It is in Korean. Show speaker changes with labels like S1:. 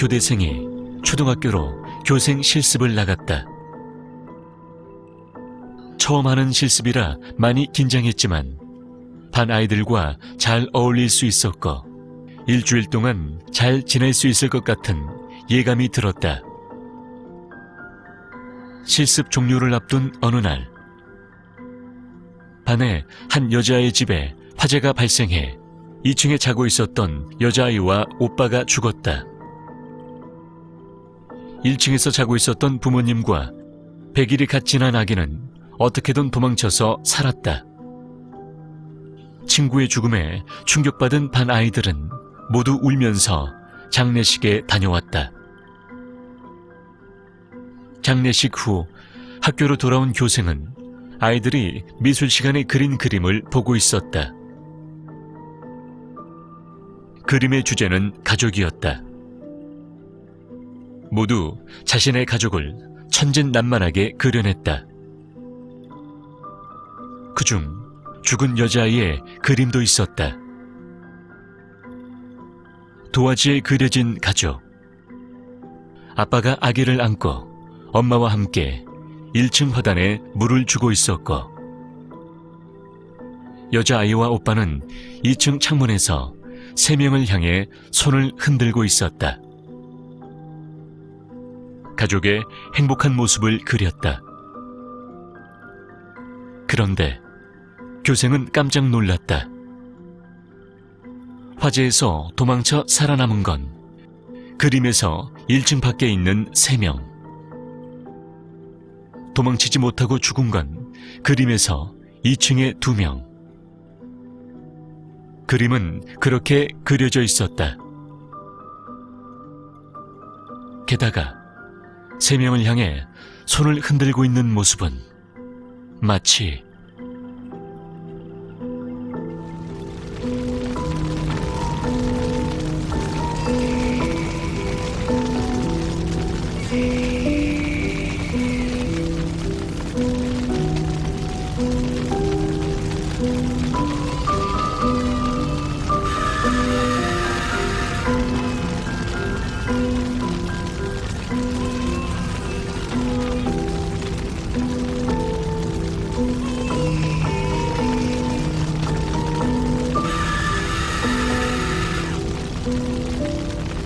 S1: 교대생이 초등학교로 교생 실습을 나갔다. 처음 하는 실습이라 많이 긴장했지만 반 아이들과 잘 어울릴 수 있었고 일주일 동안 잘 지낼 수 있을 것 같은 예감이 들었다. 실습 종료를 앞둔 어느 날 반에 한 여자아이 집에 화재가 발생해 2층에 자고 있었던 여자아이와 오빠가 죽었다. 1층에서 자고 있었던 부모님과 100일이 갓 지난 아기는 어떻게든 도망쳐서 살았다. 친구의 죽음에 충격받은 반 아이들은 모두 울면서 장례식에 다녀왔다. 장례식 후 학교로 돌아온 교생은 아이들이 미술 시간에 그린 그림을 보고 있었다. 그림의 주제는 가족이었다. 모두 자신의 가족을 천진난만하게 그려냈다. 그중 죽은 여자아이의 그림도 있었다. 도화지에 그려진 가족. 아빠가 아기를 안고 엄마와 함께 1층 화단에 물을 주고 있었고, 여자아이와 오빠는 2층 창문에서 세 명을 향해 손을 흔들고 있었다. 가족의 행복한 모습을 그렸다. 그런데 교생은 깜짝 놀랐다. 화재에서 도망쳐 살아남은 건 그림에서 1층 밖에 있는 3명. 도망치지 못하고 죽은 건 그림에서 2층의 2명. 그림은 그렇게 그려져 있었다. 게다가 세 명을 향해 손을 흔들고 있는 모습은 마치 Música